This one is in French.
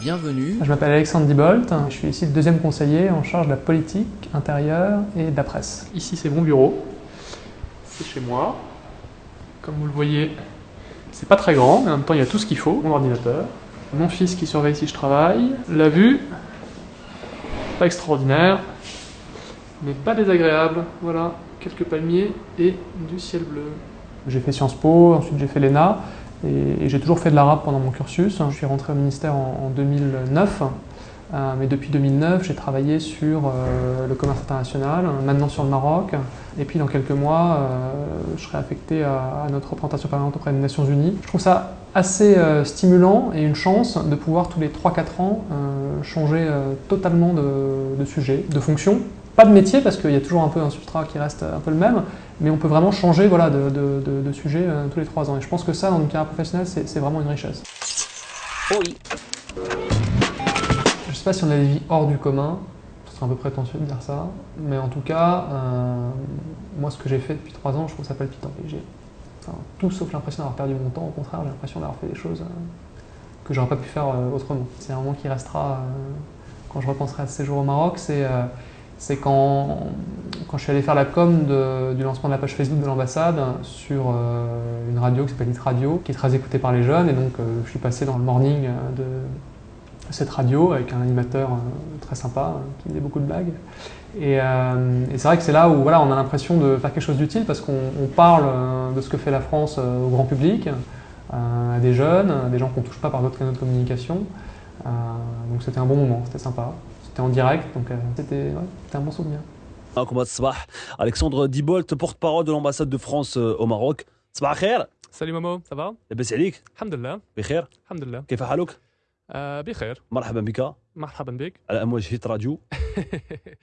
Bienvenue. Je m'appelle Alexandre Dibolt, je suis ici le deuxième conseiller en charge de la politique intérieure et de la presse. Ici c'est mon bureau, c'est chez moi. Comme vous le voyez, c'est pas très grand, mais en même temps il y a tout ce qu'il faut. Mon ordinateur, mon fils qui surveille si je travaille, la vue, pas extraordinaire, mais pas désagréable. Voilà, quelques palmiers et du ciel bleu. J'ai fait Sciences Po, ensuite j'ai fait l'ENA, et, j'ai toujours fait de l'arabe pendant mon cursus. Je suis rentré au ministère en, en 2009, euh, mais depuis 2009, j'ai travaillé sur euh, le commerce international, maintenant sur le Maroc, et puis dans quelques mois, euh, je serai affecté à, notre représentation permanente auprès des Nations Unies. Je trouve ça assez stimulant et une chance de pouvoir tous les 3-4 ans changer totalement de sujet, de fonction, pas de métier parce qu'il y a toujours un peu un substrat qui reste un peu le même, mais on peut vraiment changer voilà, de, de, de, de sujet euh, tous les trois ans. Et je pense que ça, dans une carrière professionnelle, c'est vraiment une richesse. Oui. Je sais pas si on a des vies hors du commun, ce serait un peu prétentieux de dire ça, mais en tout cas, euh, moi ce que j'ai fait depuis trois ans, je trouve ça palpitant. J'ai enfin, tout sauf l'impression d'avoir perdu mon temps, au contraire, j'ai l'impression d'avoir fait des choses euh, que j'aurais pas pu faire euh, autrement. C'est un moment qui restera quand je repenserai à ce séjour au Maroc, c'est c'est quand, quand je suis allé faire la com du lancement de la page Facebook de l'ambassade sur euh, une radio qui s'appelle Hit Radio, qui est très écoutée par les jeunes, et donc euh, je suis passé dans le morning de cette radio avec un animateur euh, très sympa qui faisait beaucoup de blagues. Et, et c'est vrai que c'est là où voilà, on a l'impression de faire quelque chose d'utile parce qu'on parle de ce que fait la France au grand public, à des jeunes, à des gens qu'on ne touche pas par d'autres canaux de communication. donc c'était un bon moment, c'était sympa C'était en direct, donc euh, c'était ouais, un bon souvenir. Alexandre Dibolt, porte-parole de l'ambassade de France euh, au Maroc. صباح الخير Salut Momo, ça va لاباس عليك الحمد لله بخير الحمد لله كيف حالك آه بخير مرحبا بك مرحبا بك على امواج هيت راديو